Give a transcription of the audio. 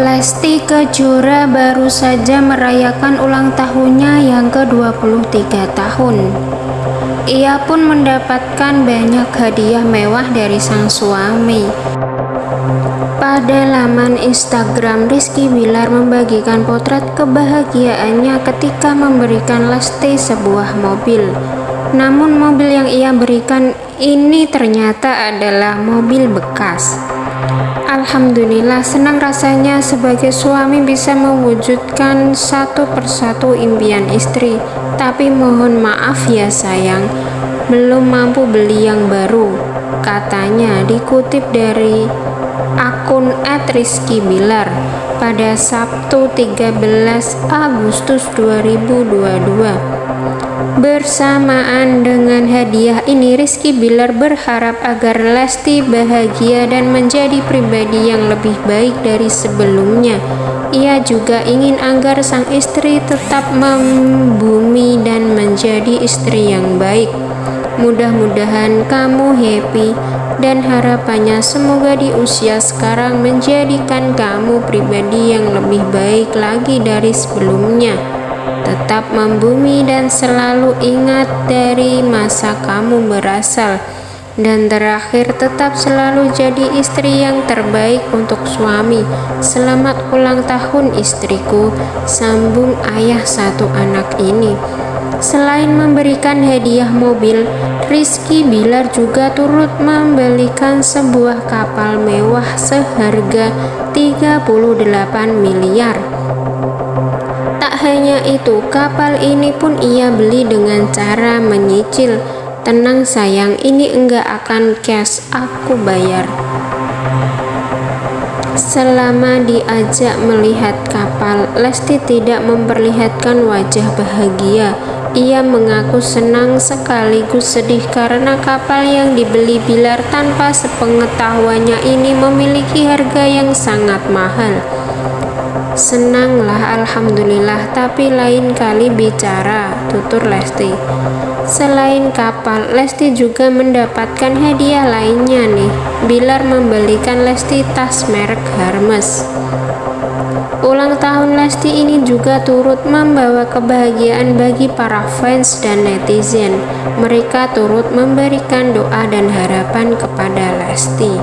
Lesti Kejora baru saja merayakan ulang tahunnya yang ke-23 tahun. Ia pun mendapatkan banyak hadiah mewah dari sang suami. Pada laman Instagram, Rizky Bilar membagikan potret kebahagiaannya ketika memberikan Lesti sebuah mobil. Namun mobil yang ia berikan ini ternyata adalah mobil bekas. Alhamdulillah senang rasanya sebagai suami bisa mewujudkan satu persatu impian istri. Tapi mohon maaf ya sayang. Belum mampu beli yang baru Katanya dikutip dari akun @rizkybilar pada Sabtu 13 Agustus 2022 Bersamaan dengan hadiah ini, Rizky Bilar berharap agar Lesti bahagia dan menjadi pribadi yang lebih baik dari sebelumnya. Ia juga ingin agar sang istri tetap membumi dan menjadi istri yang baik. Mudah-mudahan kamu happy dan harapannya semoga di usia sekarang menjadikan kamu pribadi yang lebih baik lagi dari sebelumnya tetap membumi dan selalu ingat dari masa kamu berasal. Dan terakhir tetap selalu jadi istri yang terbaik untuk suami. Selamat ulang tahun istriku sambung ayah satu anak ini. Selain memberikan hadiah mobil, Rizky Bilar juga turut membelikan sebuah kapal mewah seharga 38 miliar hanya itu, kapal ini pun ia beli dengan cara menyicil. Tenang sayang, ini enggak akan cash, aku bayar. Selama diajak melihat kapal, Lesti tidak memperlihatkan wajah bahagia. Ia mengaku senang sekaligus sedih karena kapal yang dibeli Bilar tanpa sepengetahuannya ini memiliki harga yang sangat mahal. Senanglah Alhamdulillah tapi lain kali bicara tutur Lesti Selain kapal Lesti juga mendapatkan hadiah lainnya nih Bilar membelikan Lesti tas merek Hermes Ulang tahun Lesti ini juga turut membawa kebahagiaan bagi para fans dan netizen. Mereka turut memberikan doa dan harapan kepada Lesti.